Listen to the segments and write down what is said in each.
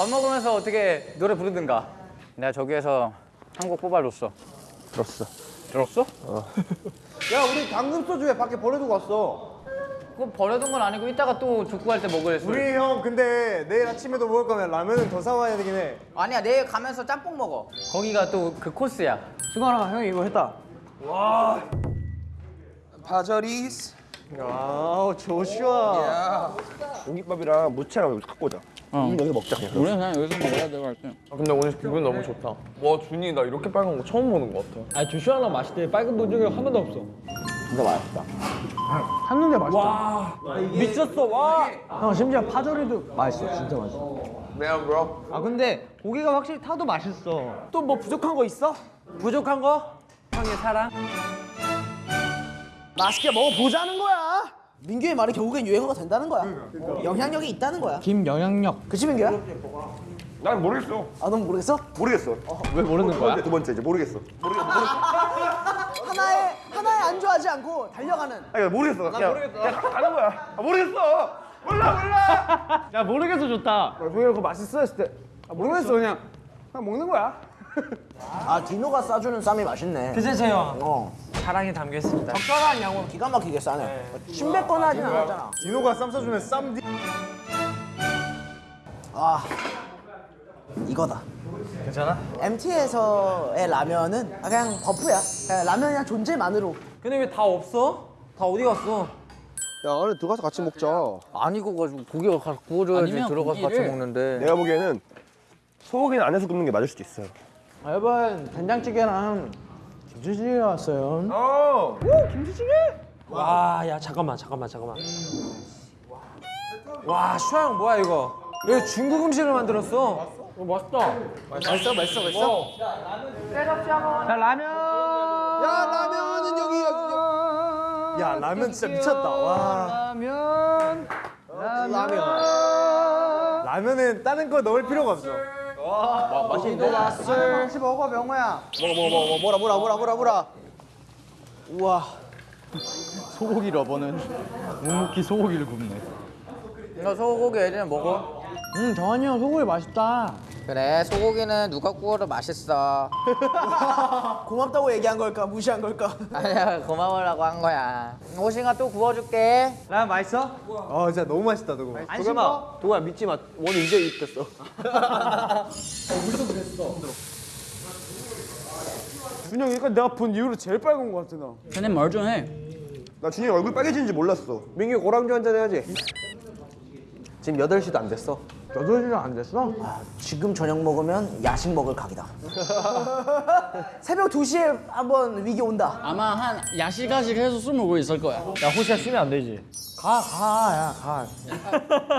밥 먹으면서 어떻게 노래 부르든가. 내가 저기에서 한 곡 뽑아줬어. 들었어. 들었어? 야 우리 방금 소주 왜 밖에 버려두고 왔어? 그거 버려둔 건 아니고 이따가 또 족구 갈 때 먹을 술. 우리 형 근데 내일 아침에도 먹을 거면 라면은 더 사와야 되긴 해. 아니야 내일 가면서 짬뽕 먹어. 거기가 또 그 코스야. 승관아 형이 이거 했다. 파절이스. 아 조슈아. 공깃밥이랑 무채랑 갖고 오자. 음, 여기 먹자 그냥. 우리는 그냥 여기서 먹어야 될것 같아. 아, 근데 오늘 기분 너무 좋다. 와 준이 나 이렇게 빨간 거 처음 보는 것 같아. 아 조슈아랑 마실 때 빨간 본 적이 한 번도 없어. 한눈에 맛있다. 미쳤어 와. 형 심지어 파절이도 맛있어 진짜 맛있어. Man, bro. 아 근데 고기가 확실히 타도 맛있어. 또 뭐 부족한 거 있어? 부족한 거? 형의 사랑. 맛있게 먹어보자는 거야. 민규의 말이 결국엔 유행어가 된다는 거야. 영향력이 있다는 거야. 김영향력. 그치 민규야? 난 모르겠어. 아넌 모르겠어? 모르겠어. 왜 모르는 두 번째, 두 번째 이제 모르겠어. 모르겠어. 하나에 하나에 안주하지 않고 달려가는. 아니 모르겠어. 나 모르겠어. 야, 가는 거야. 아, 모르겠어. 몰라 몰라. 야 모르겠어 좋다. 고기가 그거 맛있어 했을 때 아, 모르겠어 그냥 그냥 먹는 거야. 아 디노가 싸주는 쌈이 맛있네. 그제 형어 사랑이 담겨 있습니다. 적절한 양으로 기가 막히게 싸네. 침뱉거나 하진 않았잖아. 디노가 쌈 싸주면 쌈 디. 아 이거다. 괜찮아? MT에서의 라면은 그냥 버프야. 그냥 라면이랑 존재만으로. 근데 왜 다 없어? 다 어디 갔어? 야 안에 들어가서 같이 먹자. 안 익어가지고 고기가 가서 구워줘야지 들어가서 같이 먹는데. 내가 보기에는 소고기는 안에서 굽는 게 맞을 수도 있어요. 아, 여러분 된장찌개랑 김치찌개 왔어요. 어. 와, 야 잠깐만, 잠깐만, 잠깐만. 와, 슈아 형 뭐야 이거? 왜 중국 음식을 만들었어? 어, 맛있다. 맛있어 맛있어 맛있어. 야 라면. 야 라면은 여기 여기. 야 라면 진짜 미쳤다. 와. 라면. 라면. 라면은 다른 거 넣을 필요가 없어. 맛있는데? 같이 먹어 명호야. 먹어 먹어 먹어 뭐라 뭐라 뭐라 뭐라 뭐라. 우와. 소고기 러버는 묵묵히 소고기를 굽네. 너 소고기 예전에 먹어? 음, 정한이 형 소고기 맛있다. 그래 소고기는 누가 구워도 맛있어. 고맙다고 얘기한 걸까 무시한 걸까? 아니야 고마워라고 한 거야. 호싱아 또 구워줄게. 라면 맛있어? 아 진짜 너무 맛있다 그거. 도겸아, 도겸아 믿지 마. 원우 이제 입됐어. 준영 이거 내가 본 이후로 제일 빨간 거 같아 나. 쟤네 말좀 해. 나 준이 얼굴 빨개지는지 몰랐어. 민규 고랑주 한잔 해야지. 지금 8시도 안 됐어. 8시간 안 됐어? 지금 저녁 먹으면 야식 먹을 각이다. 새벽 2시에 한번 위기 온다. 아마 한 야시가식 해서 술 먹고 있을 거야. 야, 호시야 쉬면 안 되지. 가 가 야 가.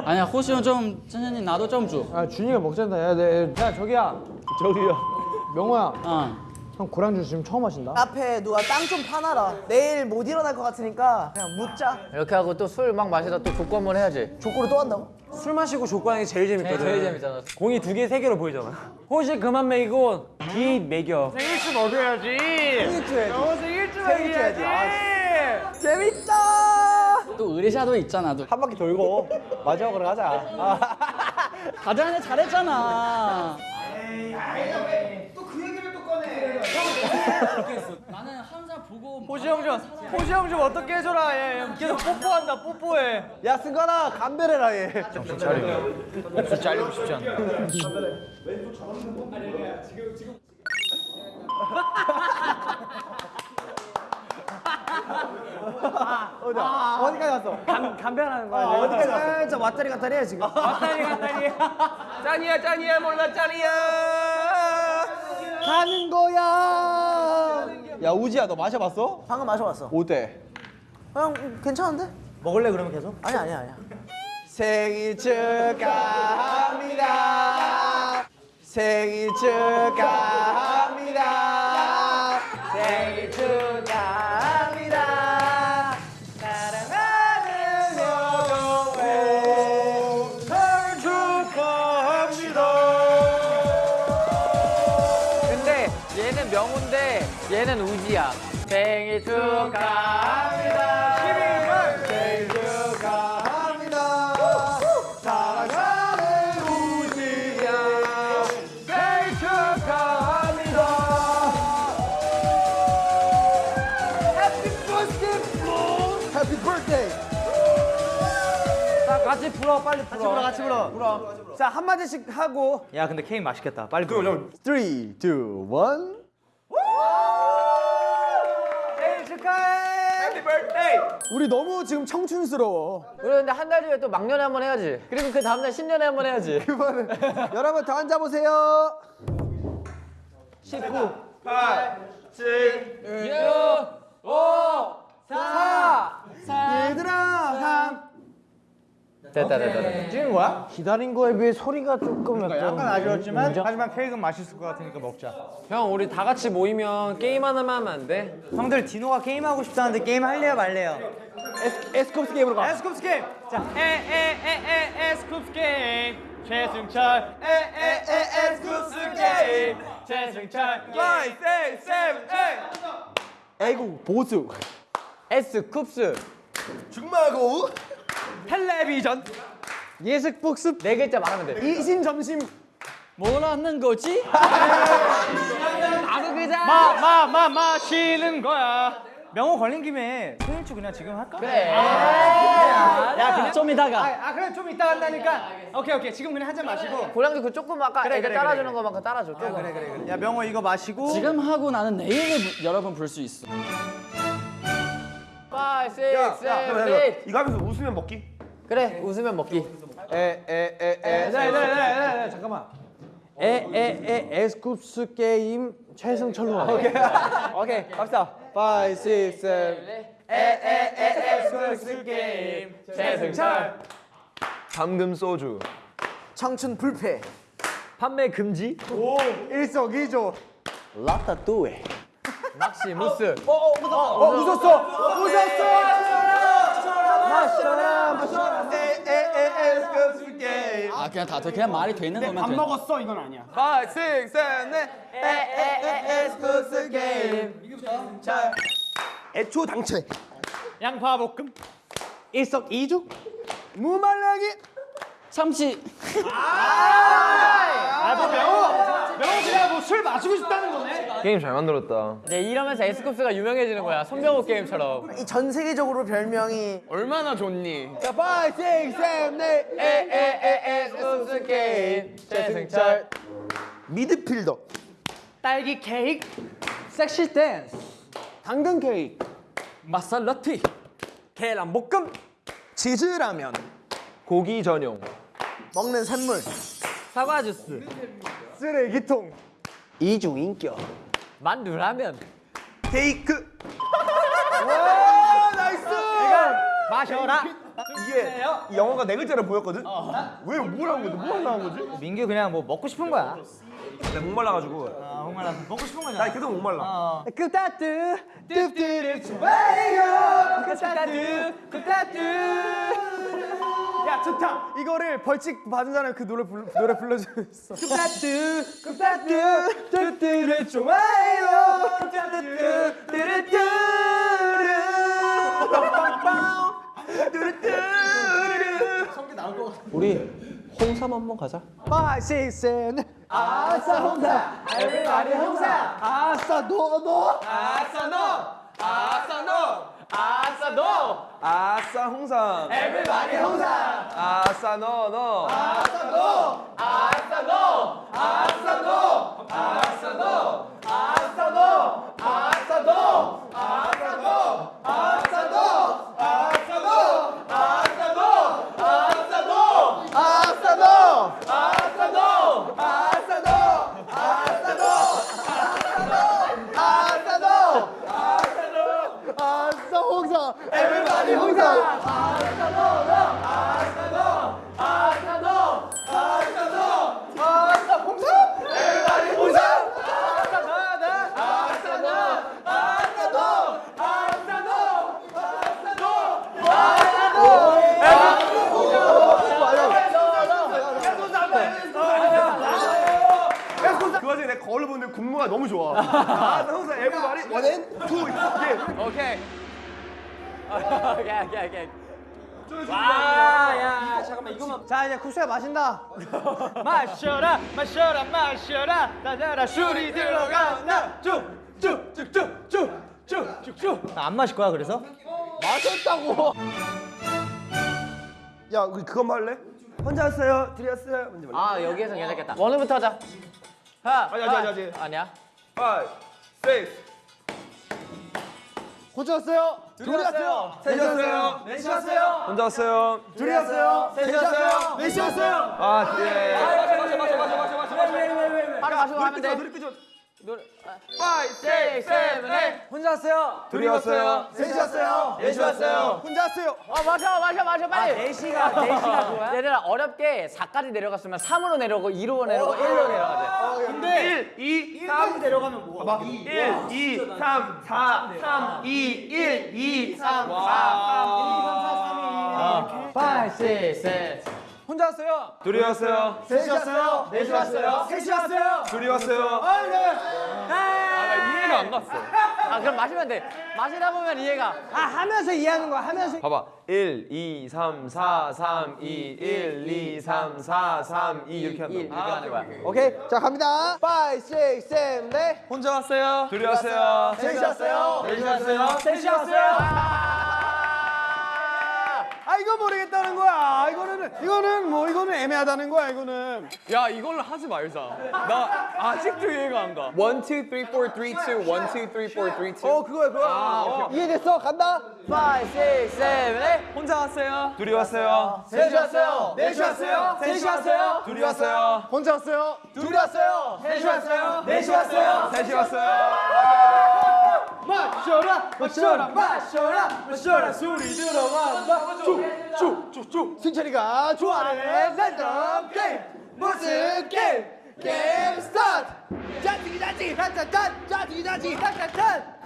아니야 호시는 좀 천천히 나도 좀 줘. 야 준이가 먹자다. 야, 내, 야 저기야. 저기요. 명호야. 어. 형 고랑주 지금 처음 마신다. 앞에 누가 땅 좀 파놔라. 내일 못 일어날 것 같으니까 그냥 묻자. 이렇게 하고 또 술 막 마시다 또 족구 한 번 해야지. 족구를 또 한다고? 술 마시고 족구 하는 게 제일 재밌거든. 제일 재밌잖아. 공이 두 개, 세 개로 보이잖아. 호시 그만 먹이고 기 먹여. 생일주 먹여야지. 생일주 해야지. 어 생일주. 아, 재밌다. 또 의리샤도 있잖아. 또. 한 바퀴 돌고 마지막으로 가자. 가자네 잘했잖아. 나는 항상 보고 호시 형 좀, 호시 형좀 어떻게 해줘라. 얘 계속 뽀뽀한다, 뽀뽀해. 야 승관아 감별해라 얘. 잘리고 싶지 않아. 어디까지 갔어? 감, 감별하는 거야. 아, 어디까지 갔어? 진짜 왔다리 갔다리 해 지금. 왔다리 갔다리. 짠이야 짠이야 몰라 짠이야. 가는 거야. 야 우지야 너 마셔봤어? 방금 마셔봤어. 어때? 그냥 음, 괜찮은데? 먹을래 그러면 계속? 아니 아니 아니야. 생일 축하합니다. 생일 축하 생일 축하합니다. 생일 축하합니다. 사랑하는 우지야. 축하합니다. 해피 birthday. 자 같이 불어 빨리 불어. 같이 불러 같이 불러 자 한마디씩 하고 야 근데 케이크 맛있겠다 빨리 불러 3, 2, 1. 생일 축하해 해피 birthday. 우리 너무 지금 청춘스러워. 우리 근데 한 달 뒤에 또 막년에 한 번 해야지. 그리고 그 다음날 신년에 한 번 해야지. 여러분 더 앉아보세요. 4 얘들아. 됐다 됐다. 됐다. 찍은 거야? 기다린 거에 비해 소리가 조금 약간 약간 아쉬웠지만 하지만 케이크는 맛있을 것 같으니까 먹자 형 우리 다 같이 모이면 게임 하나만 하면 안 돼? 형들 디노가 게임하고 싶다는데 게임 할래요 말래요? 에스쿱스 게임으로 가. 에스쿱스 게임 자 에에에에 에스쿱스 게임 최승철 에스쿱스 게임. 최승철 5, 6, 7, 8. 에이구 보수. 에스쿱스. 죽마고우. 텔레비전 예습 복습. 네 글자 말하면 돼. 이심전심. 뭐라는 거지? 아그 글자. 마마 마시는 거야 명호 걸린 김에 생일축 그냥 지금 할까? 그래. 야 그냥 좀 이따가. 아, 아 그래 좀 이따 한다니까 오케이 오케이 지금 그냥 한 잔 마시고 고량주 그 조금 아까 그래, 그래, 따라주는 그래, 것만큼 따라줘. 조금. 그래 그래 그래 야 명호 이거 마시고 지금 하고 나는 내일을 부- 여러분 볼수 있어. 5, 6, 야, 7, 야, 8. 이거 하면서 웃으면 먹기. 그래 웃으면 먹기. 에에에에. 네네네 잠깐만 에에에 에스쿱스 게임 최승철로 하 오케이 오케이 갑시다. 5, 6, 7. 에에에 에스쿠스 게임 최승철. 잠금 소주. 청춘 불패 판매 금지 일석이조. 라따뚜에 막시무스. 어 웃었어. 에스쿱스 게임. 아 그냥 다 돼. 그냥 말이 되는 거면 돼. 먹었어 이건 아니야 5, 6, 7, 8. 에에에에스쿱스 게임. 애초 당최. 양파 볶음 일석이조. 무말랭이. 참치. 아뭐 명호 명호 그냥 뭐술 마시고 싶다는 거네 게임 잘 만들었다. 네 이러면서 에스쿱스가 유명해지는 거야. 손병호 게임처럼. 이 전 세계적으로 별명이 얼마나 좋니? 자, 5, 6, 7, 8. 에에에 에스쿱스 게임 최승철. 미드필더. 딸기 케이크 섹시 댄스 당근 케이크. 마살라티 계란 볶음 치즈라면. 고기 전용. 먹는 샘물 사과 주스 쓰레기통. 이중인격. 만두라면. 케이크. 마셔라 이게 이 영어가 네 글자로 보였거든? 왜 뭐라고 거지? 뭐 하려고 거지? 민규 그냥 뭐 먹고 싶은 거야 내가 목말라가지고. 아 정말 먹고 싶은 거냐 나 계속 목말라. 그 따뜻 뜨뜻을 좋아해요 그 따뜻 그 따뜻 야 좋다. 이거를 벌칙 받은 사람 그 노래 불러, 노래 불러주겠어. 급다뜨 급다뜨 뜨뜨를 좋아해요. 뜨뜨 뜨뜨 뜨뜨 성대 나올 것 같아 우리 홍삼 한번 가자. 마시센 아싸 홍삼. everybody 홍삼. 아싸 너너. 아싸 너. 아싸 너. 아싸 너. 아싸 홍삼. everybody 홍삼. 아싸 너너. 아싸 너. 아싸 너. 아싸 너. 아싸 너 마실 거야 그래서? 야 우리 그것만 할래? 혼자 왔어요 둘이 왔어요 먼저 말래 아 여기에서 괜찮겠다. 원우부터 하자. 하. 아니, 아니, 아니, 아니. 아니야. 5 6 혼자 왔어요. 둘이 왔어요. 셋이 왔어요 넷이 왔어요. 혼자 왔어요 둘이 왔어요. 셋이 왔어요. 넷이 왔어요. 아 예. 바로 마시고 가면 돼. 노래 끄죠 노래. 5 6 6, 7, 8. 혼자 왔어요. 둘이 왔어요 셋이 왔어요. 넷이 왔어요. 혼자 왔어요. 어 마셔 마셔 마셔 빨리. 4시가 4시가 좋아요? 얘들아 어렵게 4까지 내려갔으면 3으로 내려오고 2로 내려오고 1로 내려가야 돼. 근데 1 2 3 내려가면 뭐가 봐1 2 3 4 3 2 1 2 3 4 3 5, 6, 7. 혼자 왔어요. 둘이 왔어요 셋이 왔어요. 넷이 왔어요. 셋이 왔어요. 둘이 왔어요 이해가 안 갔어. 아 그럼 마시면 돼. 마시다 보면 이해가. 아 하면서 이해하는 거야. 하면서. 봐봐 1 2 3 4 3 2 1 2 3 4 3 2 이렇게 1 이렇게 한다 하는 거야. 오케이. 자 갑니다. 5, 6, 7, 8. 혼자 왔어요 둘이 왔어요 셋이 왔어요. 넷이 왔어요 셋이 왔어요. 아 이거 모르겠다는 거야. 이거는 이거는 뭐 이거는 애매하다는 거야. 이거는. 야 이걸로 하지 말자. 나 아직도 이해가 안 가. 1, 2, 3, 4, 3, 2, 1, 2, 3, 4, 3, 2. 어 그거야 그거. 아, 이해됐어. 간다. 5, 6, 7, 8. 혼자 왔어요. 둘이 왔어요 셋이 왔어요. 넷이 왔어요. 셋이 왔어요. 둘이 왔어요 혼자 왔어요. 둘이 왔어요. 셋이 왔어요. 넷이 왔어요. 셋이 왔어요 마셔라 마셔라 마셔라 마셔라. 술이 들어간다 쭉쭉쭉쭉. 승철이가 좋아하는 랜덤 게임. 무슨 게임? 게임 스타트. 짜치기 짜치기 짠짠짠. 짜치기 짜치기 짠짠짠.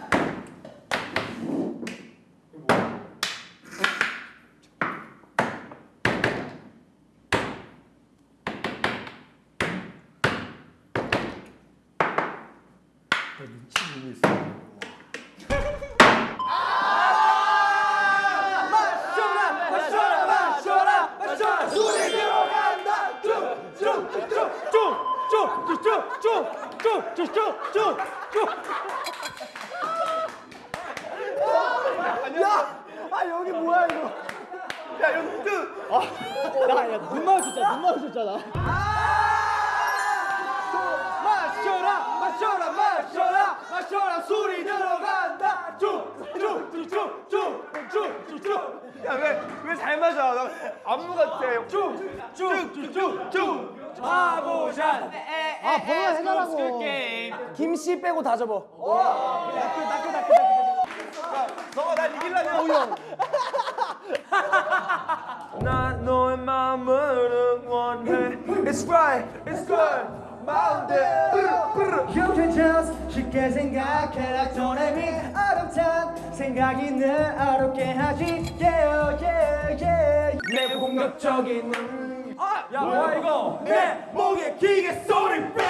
마셔라 마셔라 마셔라 마셔라 술이 들어간다 쭉쭉쭉쭉쭉쭉쭉쭉쭉쭉쭉 야! 아 여기 뭐야 이거 야 연두 나야눈 마주쳤잖아 눈 마주쳤잖아 마셔라 마셔라 마셔라 마셔라 술이 들어간다 쭉쭉쭉쭉쭉쭉쭉 야왜왜 잘 맞아 나 안무 같아 쭉쭉쭉쭉 바보샷 아 번호가 해달라고 김씨 빼고 다 접어 너가 날 이기려면 난 너의 마음을 응원해 It's right, it's good 마음대로 괜찮아 쉽게 생각해라. 도레미 어렵단 생각이 늘 어렵게 하지. Yeah, yeah, yeah. 내 공격적인 음. 아, 야 뭐야? 이거? 내 목에 기계 소리 빼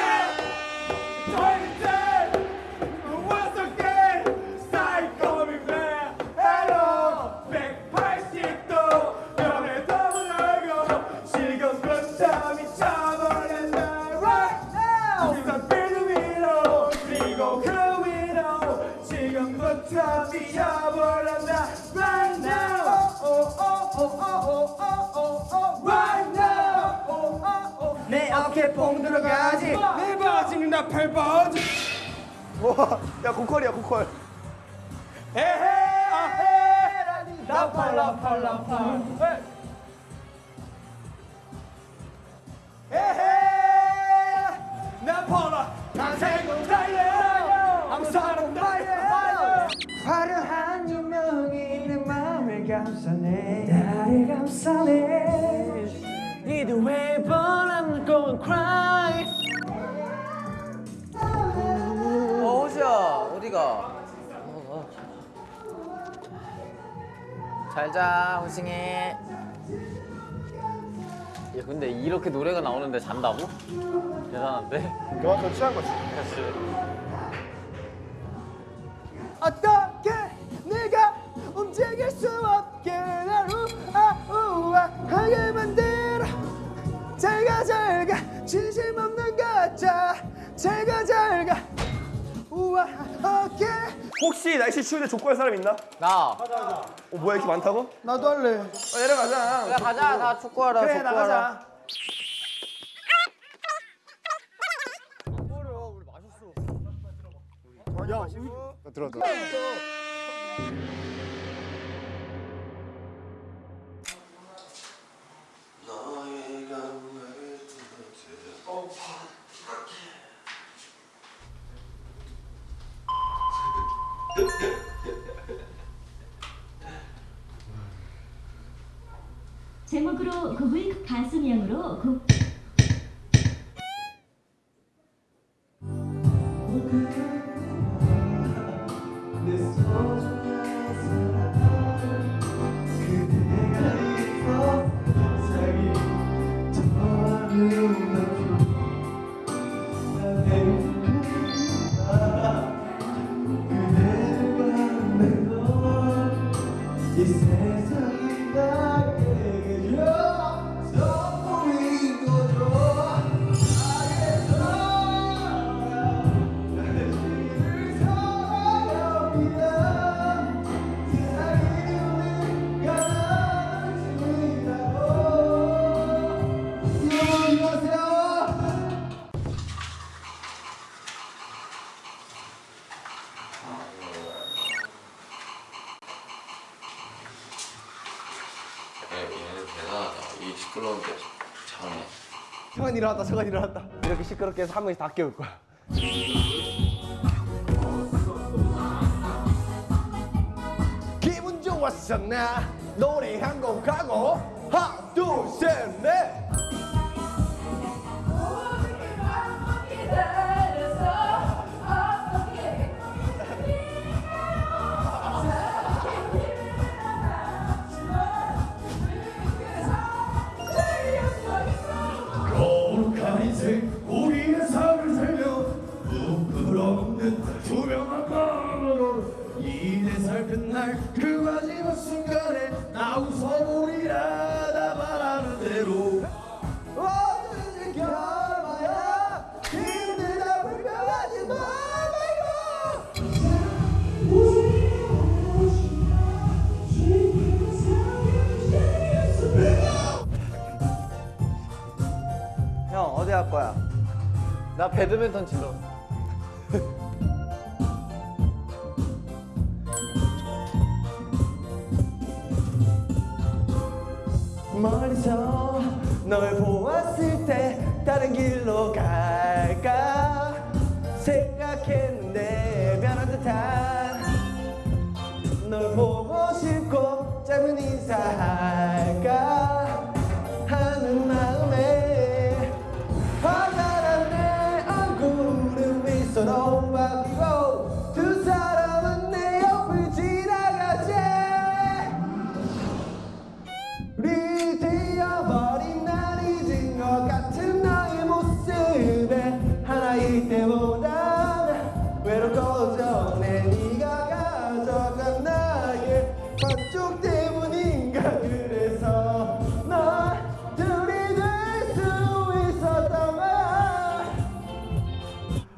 들어가지. 내 바지는 나팔 바지 와야 고퀄이야 고퀄. 에헤 아헤. 나팔 나팔 나팔 에헤. 나팔아 난생은 달려 아무 사람 달려 화려한 조명이 내 맘을 감싸네. 나를 감싸네 Either way but I'm going cry 어 호시야 어디가? 잘자 호싱이. 야 근데 이렇게 노래가 나오는데 잔다고? 대단한데? 그만큼 취한 거지 어떻게 네가 잘가 우와 오케이 혹시 날씨 추운데 족구 할 사람 있나? 나. 어 뭐야 이렇게 많다고? 나도 할래 어, 내려가자 야 가자 나 축구하러 그래 축구하러. 나가자 제목으로 곡을 가수명으로 곡 성환 일어났다 성환 일어났다. 이렇게 시끄럽게 해서 한 명씩 다 깨울 거야. 기분 좋았어 나? 노래 한 곡 하고. 하나 둘셋넷 날 그 마지막 순간에 나 웃어보리라 나 바라는 대로 형 어디 할 거야? 나 배드민턴 치러. 널 보았을 때 다른 길로 갈까 생각했는데 변한 듯한. 널 보고 싶고 짧은 인사할까 하는 마음에 화가 난내 얼굴은 미소로 바뀌고 두 사람은 내 옆을 지나가지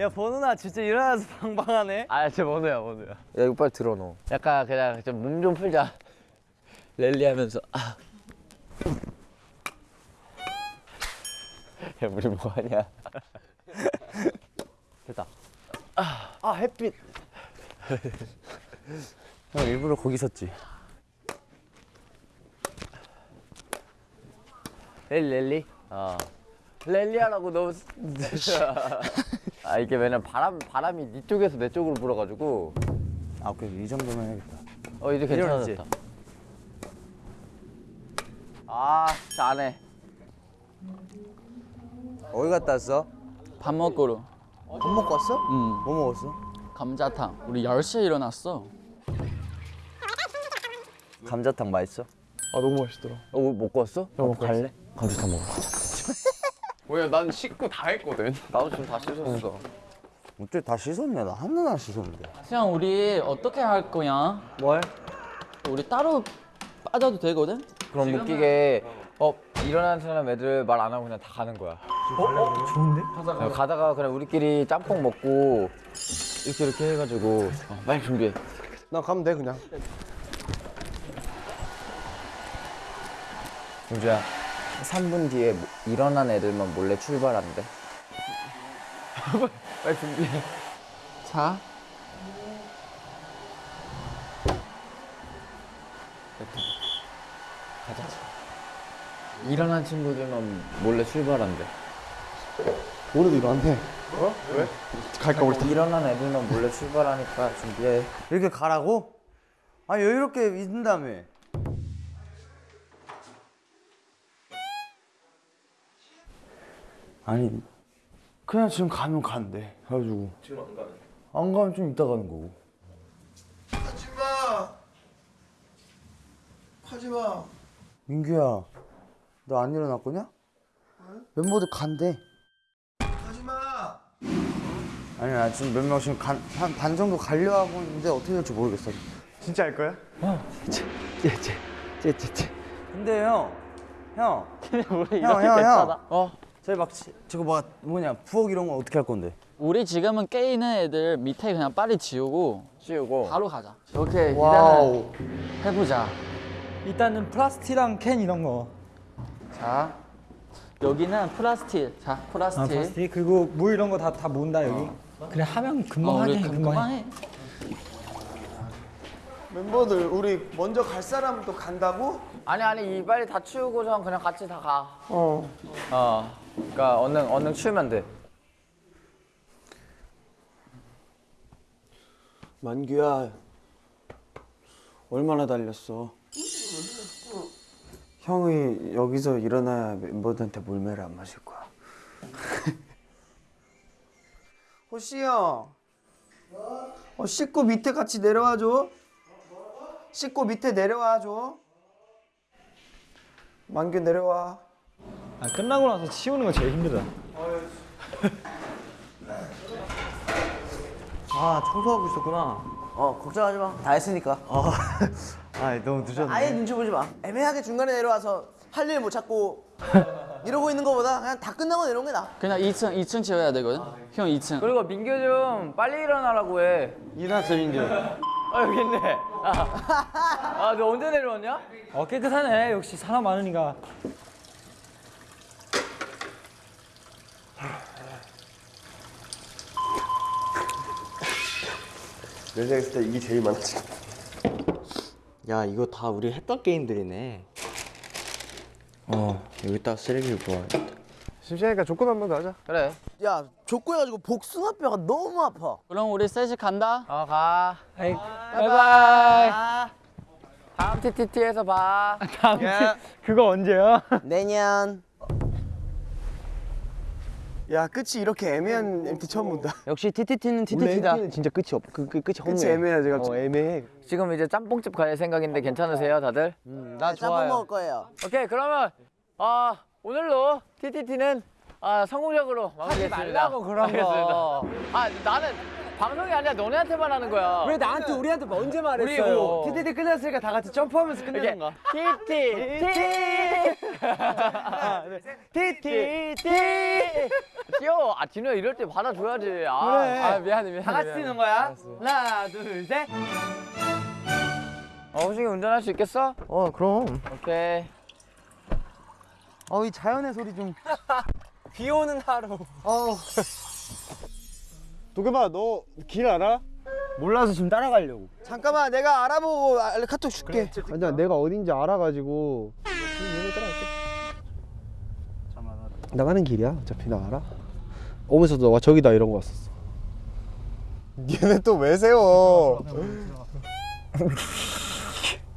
야 번우나 진짜 일어나서 방방하네. 아 진짜 번우야 번우야. 야 이거 빨리 들어 너. 약간 그냥 좀 몸 좀 풀자. 랠리 하면서 아. 야 우리 뭐 하냐? 됐다. 아, 아 햇빛. 형 일부러 거기 섰지. 랠리 랠리. 어. 랠리 하라고 너무. 아 이게 왜냐면 바람 바람이 네 쪽에서 내 쪽으로 불어가지고. 아 그래 이 정도면 해야겠다 어 이제 괜찮아졌다. 아 잘해. 어디 갔다 왔어? 밥 먹으러 밥 먹고 왔어? 응뭐 먹었어? 감자탕 우리 10시에 일어났어 감자탕 맛있어? 아 너무 맛있더라. 어 먹고 왔어? 형 갈래? 감자탕 먹어. 뭐야 난 식구 다 했거든. 나도 지금 다 씻었어. 어째 다 씻었네 나 하나도 안 씻었는데 수영 우리 어떻게 할 거야? 뭘? 우리 따로 빠져도 되거든? 그럼 웃기게 어 일어나는 사람 애들 말 안 하고 그냥 다 가는 거야. 좋은데? 야, 가다가 그냥 우리끼리 짬뽕 먹고 이렇게 이렇게 해가지고 어, 빨리 준비해. 나 가면 돼 그냥. 용주야 3분 뒤에 뭐- 일어난 애들만 몰래 출발한대. 빨리 준비해. 자. 가자. 일어난 친구들만 몰래 출발한대. 우리도 일어난대. 어? 왜? 갈까 우리 다. 일어난 애들만 몰래 출발하니까 준비해. 이렇게 가라고? 아 여유롭게 있는 다음에 아니 그냥 지금 가면 간대 그래가지고 지금 안 가면? 안 가면 좀 이따 가는 거고 하지마. 하지마. 민규야 너 안 일어났거냐? 멤버들 간대 하지마. 아니 나 지금 몇 명 지금 한반 정도 가려 하고 있는데 어떻게 될지 모르겠어 진짜 할 거야? 쟤쟤쟤쟤쟤 근데 형 형, 형, 이렇게 형, 괜찮아? 형. 어, 저희 막 지- 저거 뭐 뭐냐 부엌 이런 거 어떻게 할 건데? 우리 지금은 깨 있는 애들 밑에 그냥 빨리 지우고 치우고. 바로 가자. 오케이 wow. 일단은 해보자. 일단은 플라스틱이랑 캔 이런 거. 자 여기는 플라스틱. 자 아, 플라스틱. 플라스틱 그리고 물 이런 거 다 다 모은다 여기. 그래 하면 금방 어, 하게 금- 금방 금방 해. 해. 멤버들 우리 먼저 갈 사람도 간다고? 아니 아니 이 빨리 다 치우고선 그냥 같이 다 가. 어. 어. 그러니까 얼른 얼른 치우면 돼. 만규야 얼마나 달렸어? 형이 여기서 일어나야 멤버들한테 물매를 안 마실 거야. 호시 형. 어 씻고 밑에 같이 내려와 줘. 씻고 밑에 내려와 줘. 만규 내려와. 아, 끝나고 나서 치우는 거 제일 힘들다. 아 청소하고 있었구나. 어 걱정하지 마. 다 했으니까. 어. 아 너무 늦었네. 아예 눈치 보지 마. 애매하게 중간에 내려와서 할 일 못 찾고 이러고 있는 거보다 그냥 다 끝나고 내려온 게 나아. 그냥 2층 2층 지어야 되거든. 형 2층. 그리고 민규 좀 빨리 일어나라고 해. 일어났어 민규. 아 여기 있네. 아, 너 언제 내려왔냐? 어 깨끗하네. 역시 사람 많으니까. 내 생각에 있을 때 이게 제일 많아 지금. 야 이거 다 우리 했던 게임들이네. 어 여기다 쓰레기를 부어야겠다. 심심하니까 조건 한번 더 하자. 그래. 야 족구 해가지고 복숭아뼈가 너무 아파. 그럼 우리 셋이 간다. 어 가. 아이, 바이바이. 다음 TTT에서 봐. 다음 주 그거 언제야? 내년. 야 끝이 이렇게 애매한 MT 처음 본다. 역시 TTT는 TTT다. MT는 진짜 끝이 없. 그, 그 끝이 끝이 애매해 제가. 어 애매해. 지금 이제 짬뽕집 갈 생각인데 괜찮으세요, 다들? 나 짬뽕 먹을 거예요. 오케이, 그러면 아 오늘로 TTT는 아 성공적으로 마무리했습니다. 말라고, 그런 거. 아 나는 방송이 아니라 너네한테만 하는 거야. 왜 나한테 우리한테 언제 말했어요? 그리고 TTT 끝났으니까 다 같이 점프하면서 끝내는 거. TT TTT 귀여워. 아 진우야 이럴 때 받아줘야지. 아, 그래. 아 미안해 미안해. 다 같이. 뛰는 거야. 하나, 둘, 셋. 어 호중이 운전할 수 있겠어? 어 그럼. 오케이. 어 이 자연의 소리 좀. 비 오는 하루. 어. 도겸아 너 길 알아? 몰라서 지금 따라가려고. 잠깐만 내가 알아보고 알- 카톡 줄게. 아니야 내가 어딘지 알아가지고. 나가는 길이야 어차피 나 알아. 오면서 너가 저기다 이런 거 왔었어. 얘네 또 왜 세워?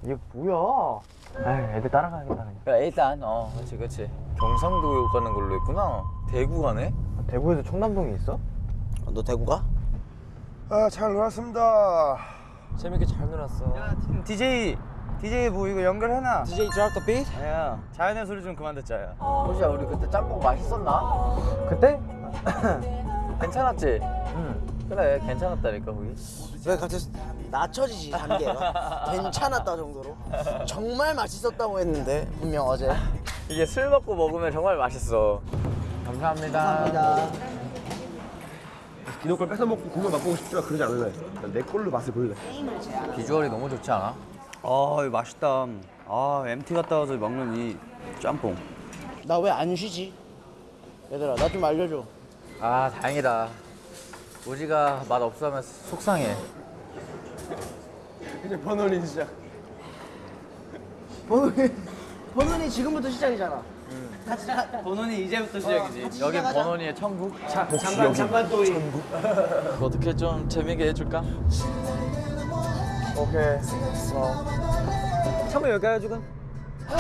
이게 뭐야? 아 애들 따라가야겠다 그냥. 야, 일단 어 그렇지 그렇지. 경상도 가는 걸로 했구나. 대구 가네? 대구에도 청담동이 있어? 너 대구 가? 아잘 놀았습니다. 재밌게 잘 놀았어. DJ DJ 뭐 이거 연결해놔. DJ drop the beat. 아니야. 자연의 소리 좀 그만 듣자. 야. 호시야 우리 그때 짬뽕 맛있었나? 그때? 괜찮았지? 응. 그래 괜찮았다니까 거기. 왜 갑자기 낮춰지지 단계가? 괜찮았다 정도로. 정말 맛있었다고 했는데 분명 어제. 이게 술 먹고 먹으면 정말 맛있어. 감사합니다. 감사합니다. 이놈 걸 뺏어 먹고 국물 맛보고 싶지만 그러지 않을래. 난내 걸로 맛을 볼래. 비주얼이 너무 좋지 않아? 아 이거 맛있다. 아 MT 갔다 와서 먹는 이 짬뽕. 나 왜 안 쉬지? 얘들아 나 좀 알려줘. 아 다행이다. 우지가 맛 없으면 속상해. 이제 번원이 시작. 번훈이 번훈이 지금부터 시작이잖아. 같이 가. 본원이 이제부터 시작이지. 같이 여긴 시작하자. 번원이의 천국. 잠깐 잠깐 또 이. 어떻게 좀 재밌게 해줄까? 오케이. 참아 여기 가요 지금. 드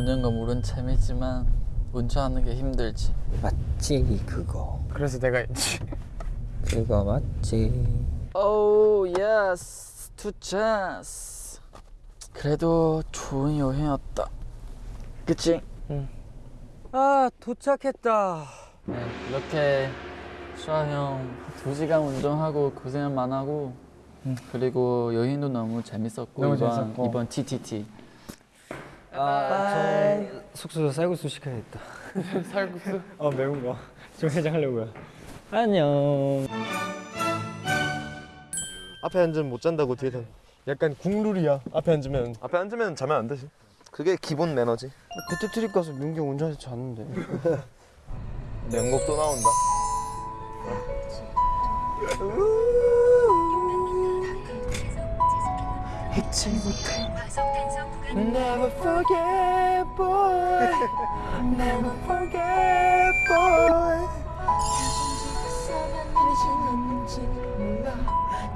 놀는 거 물은 재밌지만 운전하는 게 힘들지. 맞지 그거. 그래서 내가 있지. 그거 맞지. 오 yes two 찬스. 그래도 좋은 여행이었다. 그치? 아 도착했다. 네, 이렇게 수아 형두 시간 운전하고 고생만 하고 그리고 여행도 너무 재밌었고 너무 이번 재밌었고. 이번 TTT 아 저 숙소에서 쌀국수 시켜야겠다. 쌀국수 어 매운 거. 좀 해장하려고요. 안녕. 앞에 앉으면 못 잔다고 뒤에 서. 약간 국룰이야. 앞에 앉으면. 앞에 앉으면 자면 안 되지. 그게 기본 매너지. 그때 트립 가서 민경 운전해서 잤는데. 명곡 또 나온다. Never forget, boy. Never forget, boy.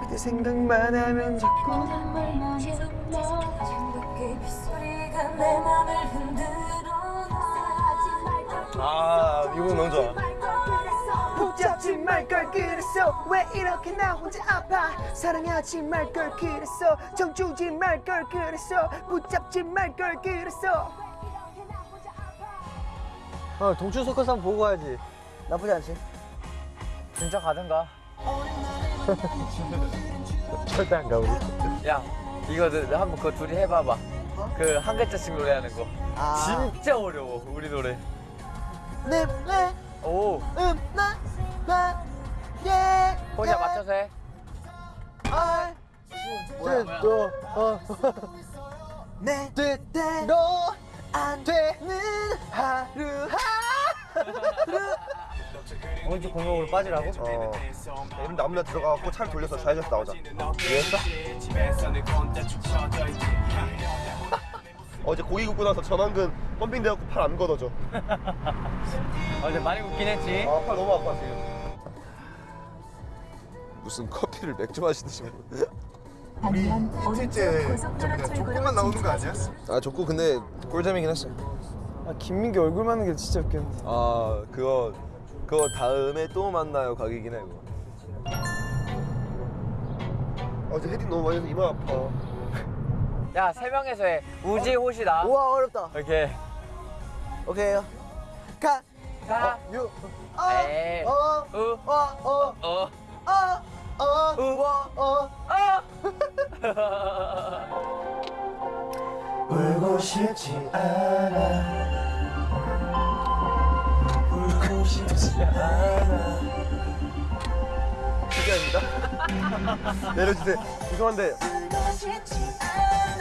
그때 생각만 하면 자꾸 아, 이거 너무 좋아. 붙잡지 말 걸 그랬어 왜 이렇게 나 혼자 아파 사랑하지 말 걸 그랬어 정주지 말 걸 그랬어 붙잡지 말 걸 그랬어 어 동춘 서커스 한번 보고 가야지. 나쁘지 않지? 진짜 가든가. 절대 안 가, 우리. 야 이거 한번 그거 둘이 해봐봐. 그한 글자씩 노래하는 거. 아. 진짜 어려워 우리 노래. 네, 네, 오 음, 해. 아, 뭐야, 또, 어. 내 뜻대로 안 되는 하루 하루. 오른쪽 골목으로 빠지라고? 어. 이런데 아무나 들어가갖고 차를 돌려서 좌회전해서 나오자. 이해했어? 어제 고기 굽고 나서 전완근 펌핑 돼갖고 팔 안 걷어져. 어제 많이 웃긴 했지 아, 팔 너무 아파 지금. 무슨 커피를 맥주 마시듯이 실제 조금만 나오는 거 아니야? 아 족구 근데 꿀잼이긴 했어. 아 김민기 얼굴 맞는 게 진짜 웃겼는데 아 그거 그거 다음에 또 만나요 각이긴 해 그거. 어제 헤딩 너무 많이 해서 이마 아파. 야 세 명에서 해. 우지 호시다. 우와 어렵다. 이렇게. 오케이요. 가, 가. 유, 에이. 어, 어, 우. 어, 어, 어. 어, 싶지 않아 울고 싶지 않아 실기입니다. 내려주세요. 죄송한데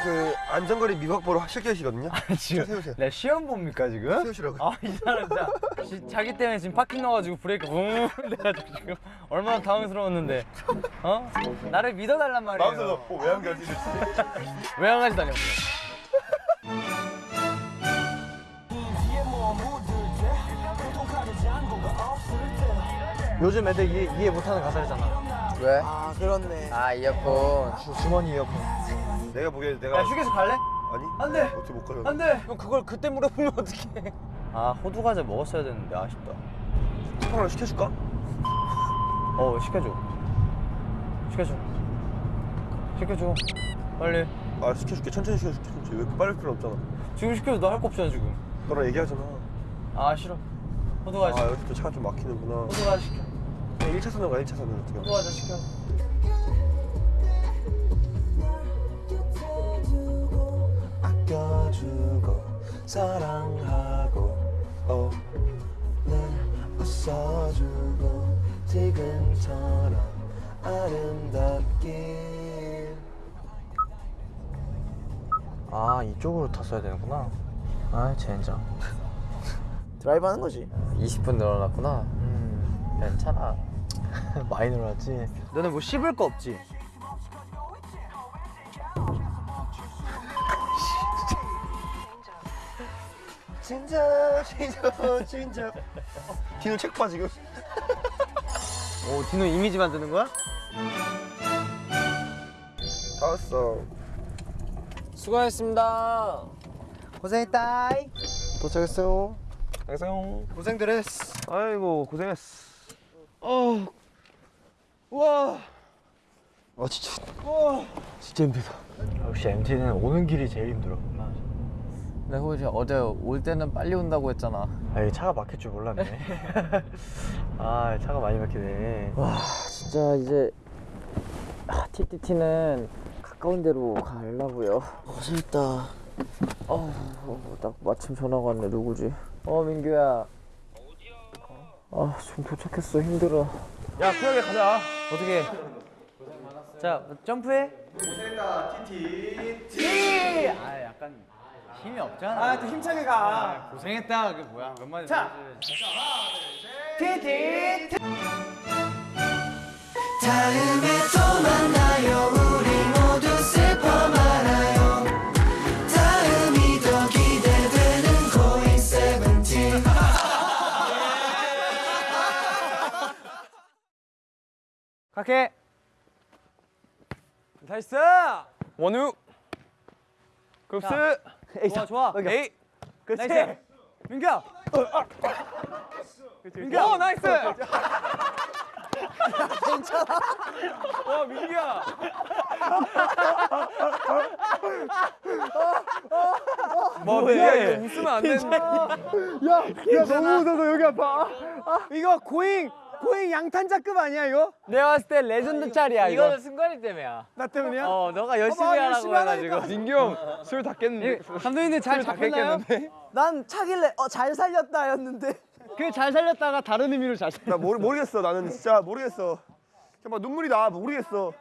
그 안전거리 미박보로 실기하시거든요. 지금 세우세요. 내 시험 봅니까 지금? 세우시라고. 아이 사람 진짜 지- 자기 때문에 지금 파킹 넣어가지고 브레이크 웅 돼가지고 지금 얼마나 당황스러웠는데 어? 나를 믿어달란 말이에요 마음속으로 어, 왜안 가지? 왜안 가시다니 요즘 애들 이해, 이해 못하는 가사잖아. 왜? 아, 그렇네. 아 이어폰. 주머니 이어폰. 내가 보기에 내가 야 휴게소 갈래? 아니? 안 돼! 어떻게 못 가요? 안돼! 형 그걸 그때 물어보면 어떡해. 아 호두 과자 먹었어야 되는데 아쉽다. 쿠팡을 시켜줄까? 어 시켜줘. 시켜줘. 시켜줘. 빨리. 아 시켜줄게. 천천히 시켜줄게 천천히. 왜 빨리 필요 없잖아. 지금 시켜줘 너 할 거 없잖아 지금. 너랑 얘기하잖아. 아 싫어. 호두 아 과자. 여기 또 차가 좀 막히는구나. 호두 과자 시켜 1차선으로 가 1차선으로. 어떻게 도와줘 시켜. 아껴주고 사랑하고 어, 늘 웃어주고 지금처럼 아름답길 아 이쪽으로 탔어야 되는구나. 아 젠장. 드라이브 하는 거지. 20분 늘어났구나. 음 괜찮아 많이 늘어났지 너네 뭐 씹을 거 없지? 진짜 진짜 진짜 디노 책봐 지금 오 디노 이미지 만드는 거야? 다 왔어 수고하셨습니다. 고생했다. 도착했어요 안녕. 고생들 했어. 아이고 고생했어 어. 우와. 아 진짜. 진짜 힘들다. 역시 MT는 오는 길이 제일 힘들어 내가 혹시 어제 올 때는 빨리 온다고 했잖아. 아 차가 막힐 줄 몰랐네. 아 차가 많이 막히네. 와 진짜 이제 아, TTT는 가까운 데로 가려고요. 고생했다. 어, 딱 마침 전화가 왔네 누구지? 어 민규야. 어디야? 아좀 도착했어 힘들어. 야 쿨하게 가자. 어떻게? 자 점프해. 힘이 없잖아. 아또 힘차게 가. 고생했다. 그게 뭐야? 몇 마디 자. 티티. 다음에 또 만나요 갈게. nice. 원우. 쿱스. 좋아 좋아. 에이. nice. 민규야. 민규야. 오 nice. 괜찮아. 와 민규야. 뭐 민규야 이거 웃으면 안 되는데. 야 너무 웃어서 여기 아파. 이거 Going Going 양탄자급 아니야 이거? 내가 봤을 때 레전드 짤이야 이거. 이거는 승관이 때문이야. 나 때문이야? 어, 너가 열심히 봐봐, 하라고 열심히 해가지고. 민규 형술다 깼는데. 감독님들 잘 잡혔나요? 난 차길래 어 잘 살렸다 였는데 그 잘 살렸다가 다른 의미로 잘 살렸. 나 모르, 모르겠어 나는 진짜 모르겠어 정말 눈물이 나 모르겠어